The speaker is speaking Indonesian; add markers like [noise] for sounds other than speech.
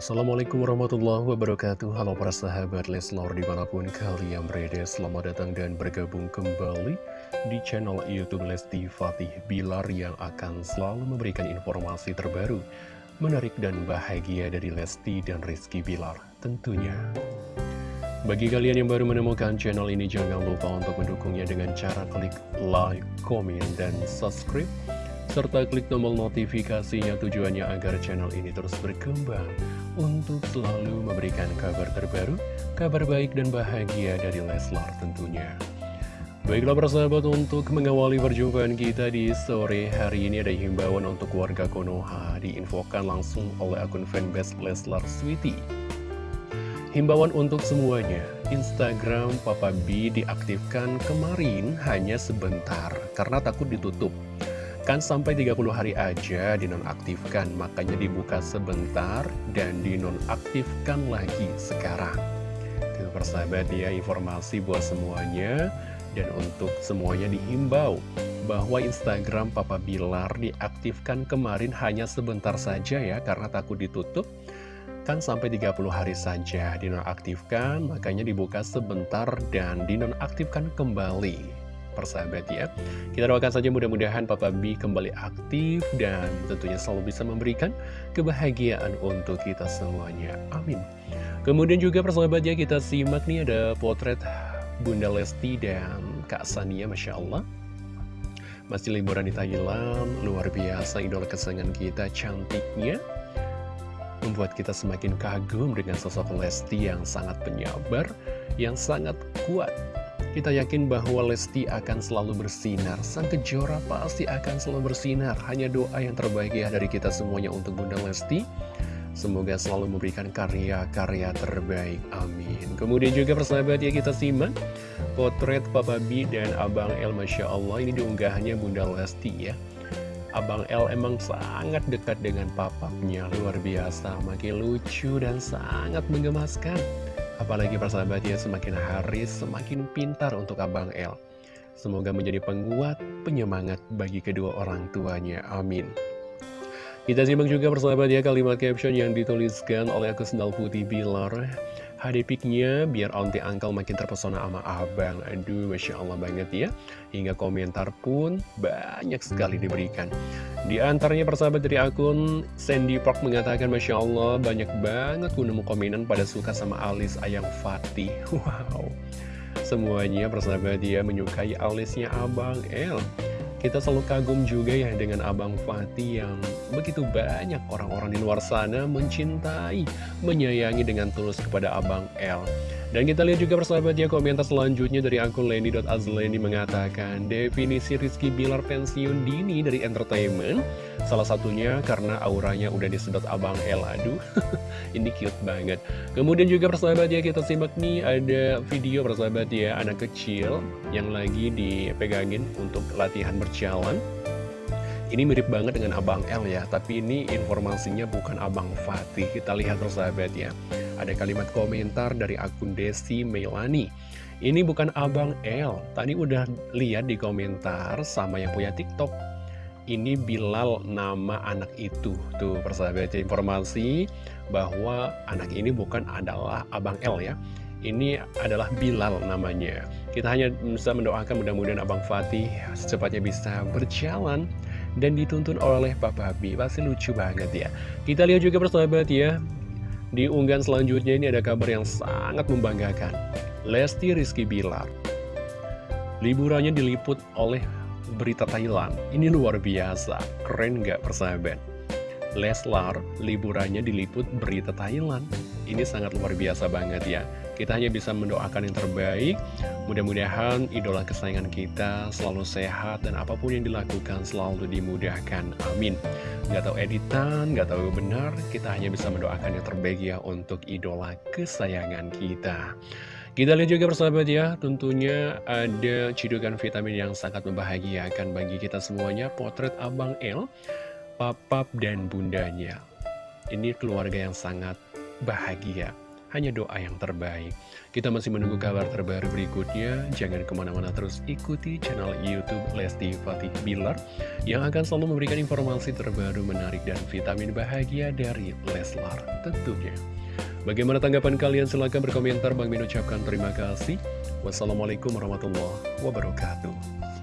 Assalamualaikum warahmatullahi wabarakatuh. Halo para sahabat Leslor di mana pun kalian berada Selamat datang dan bergabung kembali di channel Youtube Lesti Fatih Bilar Yang akan selalu memberikan informasi terbaru Menarik dan bahagia dari Lesti dan Rizky Bilar tentunya. Bagi kalian yang baru menemukan channel ini Jangan lupa untuk mendukungnya dengan cara klik like, komen, dan subscribe serta klik tombol notifikasinya tujuannya agar channel ini terus berkembang untuk selalu memberikan kabar terbaru, kabar baik dan bahagia dari Leslar tentunya. Baiklah persahabat untuk mengawali perjumpaan kita di sore hari ini ada himbauan untuk warga Konoha diinfokan langsung oleh akun fanbase Leslar Sweetie. Himbauan untuk semuanya, Instagram Papa B diaktifkan kemarin hanya sebentar karena takut ditutup. Kan sampai 30 hari aja dinonaktifkan, makanya dibuka sebentar dan dinonaktifkan lagi sekarang. Itu persahabat ya, informasi buat semuanya. Dan untuk semuanya dihimbau bahwa Instagram Papa Bilar diaktifkan kemarin hanya sebentar saja ya, karena takut ditutup. Kan sampai 30 hari saja dinonaktifkan, makanya dibuka sebentar dan dinonaktifkan kembali persahabat ya. Kita doakan saja mudah-mudahan Papa B kembali aktif dan tentunya selalu bisa memberikan kebahagiaan untuk kita semuanya. Amin. Kemudian juga persahabat ya kita simak nih ada potret Bunda Lesti dan Kak Sania Masya Allah. Masih liburan di Thailand, luar biasa idola kesenangan kita cantiknya. Membuat kita semakin kagum dengan sosok Lesti yang sangat penyabar, yang sangat kuat kita yakin bahwa Lesti akan selalu bersinar, sang kejora pasti akan selalu bersinar. Hanya doa yang terbaik ya dari kita semuanya untuk Bunda Lesti. Semoga selalu memberikan karya-karya terbaik, amin. Kemudian juga persahabat ya kita simak potret Papa B dan Abang El Masya Allah ini diunggahnya Bunda Lesti ya. Abang El emang sangat dekat dengan papapnya, luar biasa, makin lucu dan sangat menggemaskan. Apalagi persahabat ya semakin hari semakin pintar untuk Abang El. Semoga menjadi penguat, penyemangat bagi kedua orang tuanya. Amin. Kita simak juga persahabat ya kalimat caption yang dituliskan oleh aku Sendal Putih Bilar. HD piknya biar onti angkel makin terpesona sama abang Aduh Masya Allah banget ya Hingga komentar pun banyak sekali diberikan Di antaranya persahabat dari akun Sandy Park mengatakan Masya Allah banyak banget ku nemu pada suka sama alis Ayang Fatih. [laughs] Wow. Semuanya persahabat dia menyukai alisnya Abang El. Kita selalu kagum juga ya dengan Abang Fatih yang begitu banyak orang-orang di luar sana mencintai, menyayangi dengan tulus kepada Abang L. Dan kita lihat juga persahabat ya komentar selanjutnya dari akun Leni.azleni mengatakan Definisi Rizky Bilar pensiun dini dari entertainment Salah satunya karena auranya udah disedot Abang El Aduh, [laughs] ini cute banget Kemudian juga persahabat ya kita simak nih ada video persahabat ya Anak kecil yang lagi dipegangin untuk latihan berjalan ini mirip banget dengan Abang L ya, tapi ini informasinya bukan Abang Fatih. Kita lihat persahabat ya. Ada kalimat komentar dari akun Desi Melani. Ini bukan Abang L. Tadi udah lihat di komentar sama yang punya TikTok. Ini Bilal nama anak itu. Tuh persahabat ya, informasi bahwa anak ini bukan adalah Abang L ya. Ini adalah Bilal namanya. Kita hanya bisa mendoakan mudah-mudahan Abang Fatih secepatnya bisa berjalan dan dituntun oleh Papa B Pasti lucu banget ya Kita lihat juga persahabat ya Di unggahan selanjutnya ini ada kabar yang sangat membanggakan. Lesti Rizky Bilar. Liburannya diliput oleh berita Thailand. Ini luar biasa. Keren gak persahabat? Leslar liburannya diliput berita Thailand. Ini sangat luar biasa banget ya kita hanya bisa mendoakan yang terbaik. Mudah-mudahan idola kesayangan kita selalu sehat Dan apa pun yang dilakukan selalu dimudahkan. Amin. Gak tahu editan, gak tahu benar Kita hanya bisa mendoakan yang terbaik ya Untuk idola kesayangan kita. Kita lihat juga persahabat ya, tentunya ada cidukan vitamin yang sangat membahagiakan bagi kita semuanya, potret Abang El, Papap dan Bundanya. Ini keluarga yang sangat bahagia hanya doa yang terbaik. Kita masih menunggu kabar terbaru berikutnya. Jangan ke mana-mana terus ikuti channel Youtube Lesti Fatih Bilar yang akan selalu memberikan informasi terbaru menarik dan vitamin bahagia dari Leslar tentunya. Bagaimana tanggapan kalian? Silahkan berkomentar. Bang Min ucapkan terima kasih. Wassalamualaikum warahmatullahi wabarakatuh.